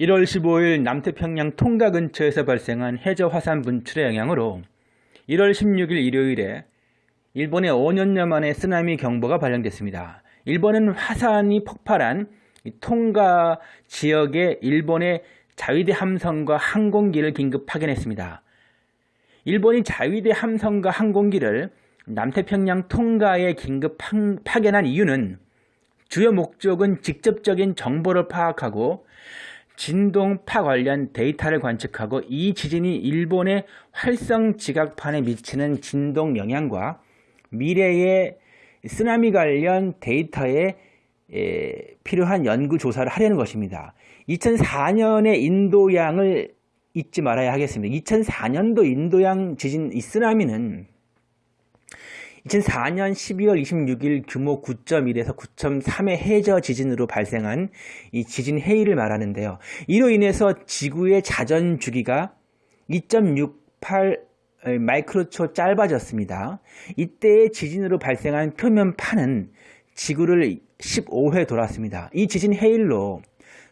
1월 15일 남태평양 통가 근처에서 발생한 해저 화산 분출의 영향으로 1월 16일 일요일에 일본에 5년여 만에 쓰나미 경보가 발령됐습니다. 일본은 화산이 폭발한 통가 지역에 일본의 자위대 함선과 항공기를 긴급 파견했습니다. 일본이 자위대 함선과 항공기를 남태평양 통가에 긴급 파견한 이유는 주요 목적은 직접적인 정보를 파악하고 진동파 관련 데이터를 관측하고 이 지진이 일본의 활성 지각판에 미치는 진동 영향과 미래의 쓰나미 관련 데이터에 필요한 연구 조사를 하려는 것입니다. 2004년의 인도양을 잊지 말아야 하겠습니다. 2004년도 인도양 지진 이 쓰나미는 2004년 12월 26일 규모 9.1에서 9.3의 해저 지진으로 발생한 이 지진 해일을 말하는데요. 이로 인해서 지구의 자전 주기가 2.68 마이크로초 짧아졌습니다. 이때의 지진으로 발생한 표면파는 지구를 15회 돌았습니다. 이 지진 해일로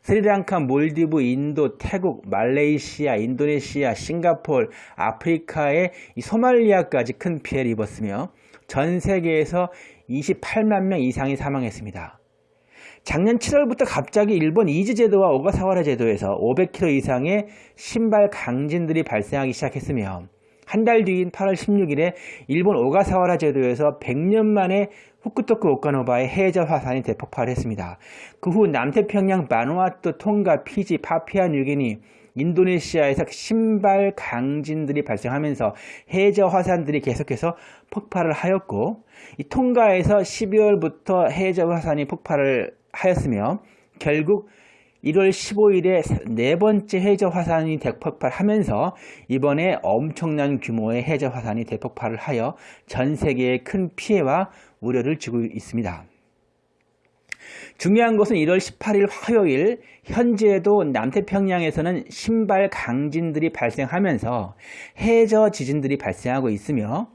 스리랑카, 몰디브, 인도, 태국, 말레이시아, 인도네시아, 싱가폴, 아프리카의 소말리아까지 큰 피해를 입었으며 전 세계에서 28만 명 이상이 사망했습니다. 작년 7월부터 갑자기 일본 이즈 제도와 오가사와라 제도에서 500km 이상의 심발 강진들이 발생하기 시작했으며 한 달 뒤인 8월 16일에 일본 오가사와라 제도에서 100년 만에 후쿠토쿠 오카노바의 해저 화산이 대폭발했습니다. 그 후 남태평양, 바누아투, 통가, 피지, 파푸아 뉴기니, 인도네시아에서 신발 강진들이 발생하면서 해저 화산들이 계속해서 폭발을 하였고 이 통가에서 12월부터 해저 화산이 폭발을 하였으며 결국 1월 15일에 네 번째 해저 화산이 대폭발하면서 이번에 엄청난 규모의 해저 화산이 대폭발을 하여 전 세계에 큰 피해와 우려를 주고 있습니다. 중요한 것은 1월 18일 화요일 현재도 남태평양에서는 신발 강진들이 발생하면서 해저 지진들이 발생하고 있으며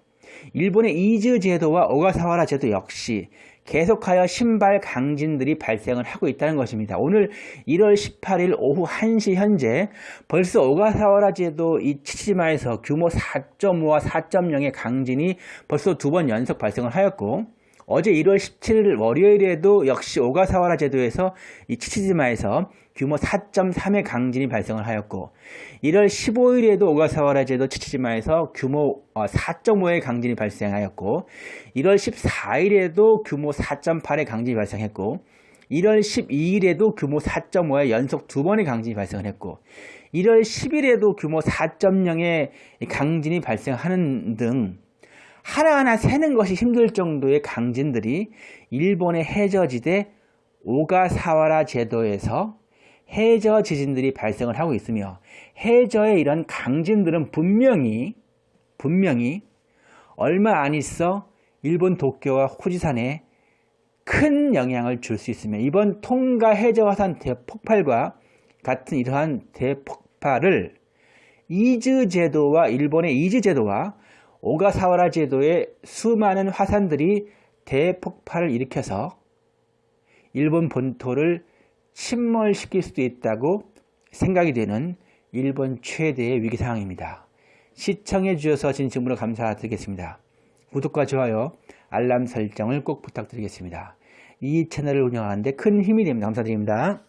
일본의 이즈 제도와 오가사와라 제도 역시 계속하여 신발 강진들이 발생을 하고 있다는 것입니다. 오늘 1월 18일 오후 1시 현재 벌써 오가사와라 제도 이 치치마에서 규모 4.5와 4.0의 강진이 벌써 두 번 연속 발생을 하였고 어제 1월 17일 월요일에도 역시 오가사와라 제도에서 이 치치지마에서 규모 4.3의 강진이 발생을 하였고 1월 15일에도 오가사와라 제도 치치지마에서 규모 4.5의 어, 강진이 발생하였고 1월 14일에도 규모 4.8의 강진이 발생했고 1월 12일에도 규모 4.5의 연속 두 번의 강진이 발생을 했고 1월 10일에도 규모 4.0의 강진이 발생하는 등 하나하나 세는 것이 힘들 정도의 강진들이 일본의 해저지대 오가사와라 제도에서 해저 지진들이 발생을 하고 있으며 해저의 이런 강진들은 분명히 분명히 얼마 안 있어 일본 도쿄와 후지산에 큰 영향을 줄 수 있으며 이번 통가 해저 화산 대폭발과 같은 이러한 대폭발을 이즈 제도와 일본의 이즈 제도와 오가사와라 제도의 수많은 화산들이 대폭발을 일으켜서 일본 본토를 침몰시킬 수도 있다고 생각이 되는 일본 최대의 위기 상황입니다. 시청해 주셔서 진심으로 감사드리겠습니다. 구독과 좋아요, 알람 설정을 꼭 부탁드리겠습니다. 이 채널을 운영하는데 큰 힘이 됩니다. 감사드립니다.